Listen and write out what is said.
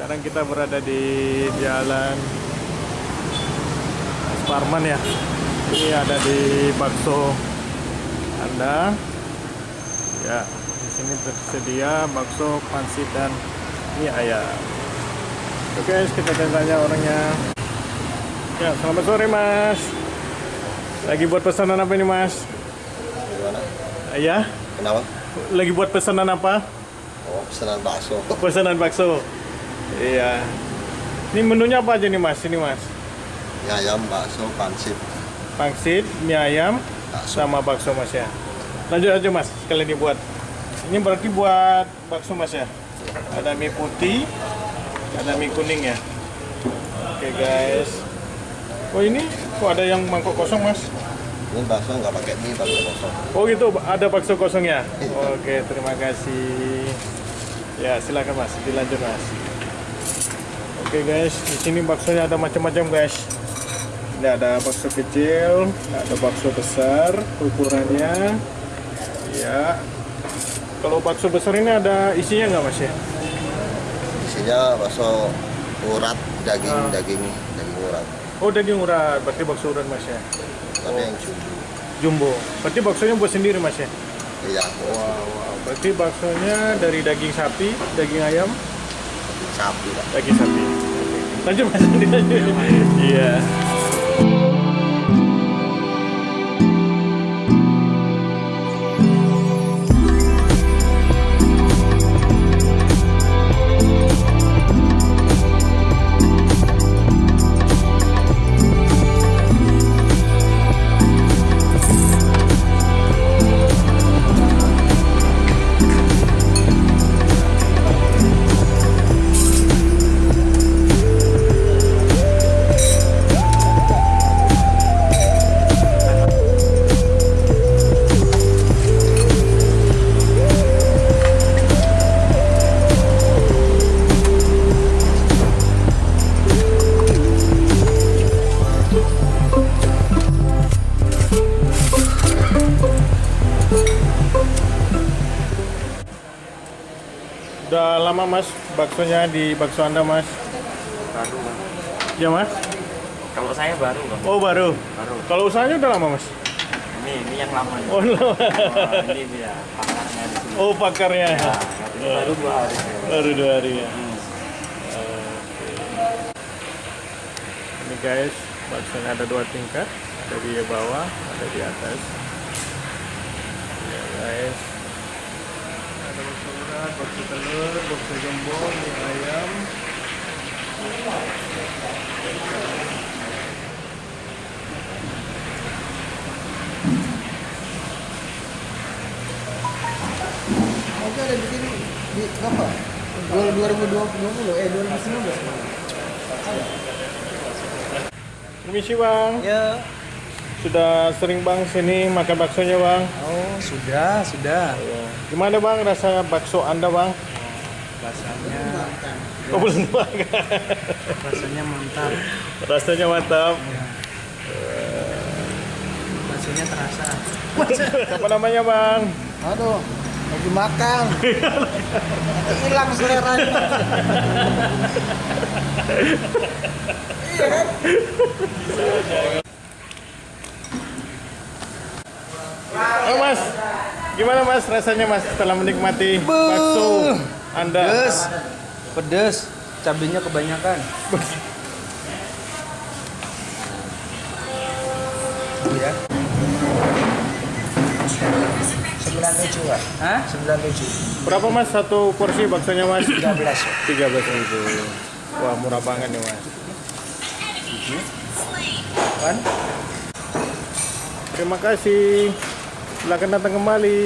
sekarang kita berada di jalan Parman ya. Ini ada di bakso Anda. Ya, di sini tersedia bakso, pansit dan mie ayam. Oke, guys, kita tanya orangnya. Ya, selamat sore Mas. Lagi buat pesanan apa ini Mas? Gimana? Ya, Kenapa? lagi buat pesanan apa? Oh, pesanan bakso. Pesanan bakso. Iya. Ini menunya apa aja nih Mas? Ini Mas. Mie ayam, bakso, pansit, Pangsit, mie ayam, bakso. sama bakso Mas ya. Lanjut aja Mas, sekalian dibuat. Ini berarti buat bakso Mas ya. Ada mie putih, ada mie kuning ya. Oke guys. Oh ini kok ada yang mangkok kosong Mas? Ini bakso nggak pakai mie, bakso kosong. Oh gitu, ada bakso kosong ya? Oke, terima kasih. Ya, silakan Mas, dilanjut Mas. Oke guys, di sini baksonya ada macam-macam guys. Ini ada bakso kecil, ada bakso besar, ukurannya. Ya. Kalau bakso besar ini ada isinya nggak Mas ya? Isinya bakso urat, daging, Ah. daging, daging urat. Oh daging urat, berarti bakso urat Mas ya? Tapi yang jumbo. Jumbo. Berarti baksonya buat sendiri Mas ya? Iya, Wow, wow. Berarti baksonya dari daging sapi, daging ayam, sapi lah. Daging sapi. Lanjut mas, lanjut. Iya. Udah lama mas baksonya di bakso anda mas? baru Bang. Ya mas? kalau saya baru bang Oh baru. baru Kalau usahanya udah lama mas? ini ini yang lama nih. Oh, lama. Oh, ini dia pakarnya di sini oh pakarnya. nah, ini baru dua hari Baru dua hari ya. Hmm. Ini guys, baksonya ada dua tingkat, ada di bawah, ada di atas. Ya guys, ada bakso urat, bakso telur, bakso jumbo, mie ayam. Oke ada di sini di apa? 2020 eh 2019. Permisi bang, Ya. Sudah sering bang sini makan baksonya bang. Oh sudah sudah. Gimana bang rasa bakso anda bang? Rasanya Oh belum bang. rasanya mantap. Rasanya mantap. Rasanya terasa. Apa namanya bang? Aduh lagi makan. Hilang seleranya. iya kan? Mas, gimana mas rasanya mas setelah menikmati bakso anda? Pedes, pedes, cabenya kebanyakan. ya. 97 Pak. Hah? 97. Berapa mas satu porsi baksonya mas? 13. Tiga belas ribu. Wah murah banget nih mas. Kan? Terima kasih. Silakan datang kembali.